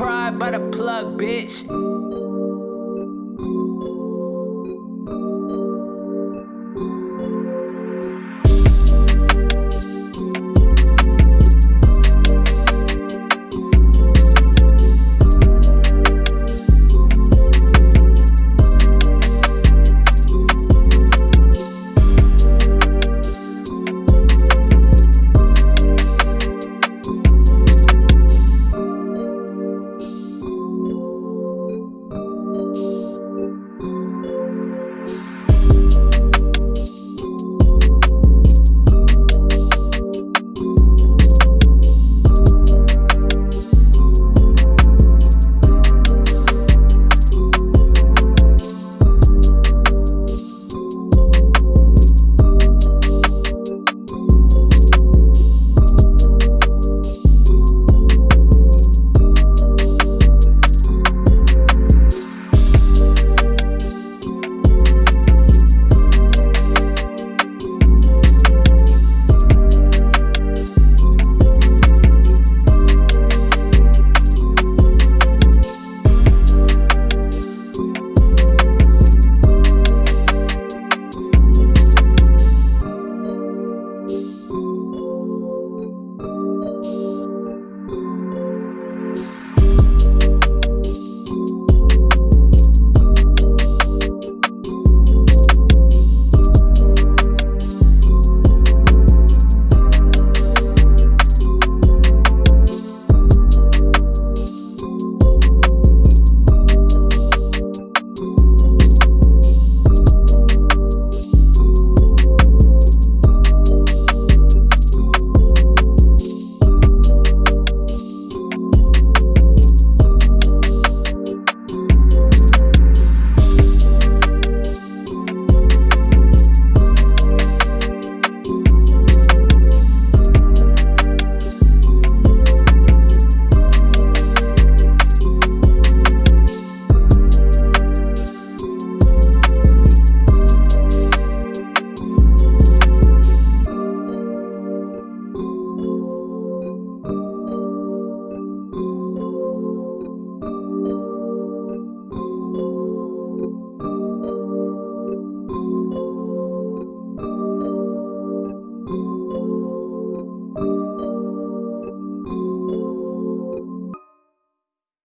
pride by the plug, bitch.